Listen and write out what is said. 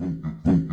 Mm-hmm.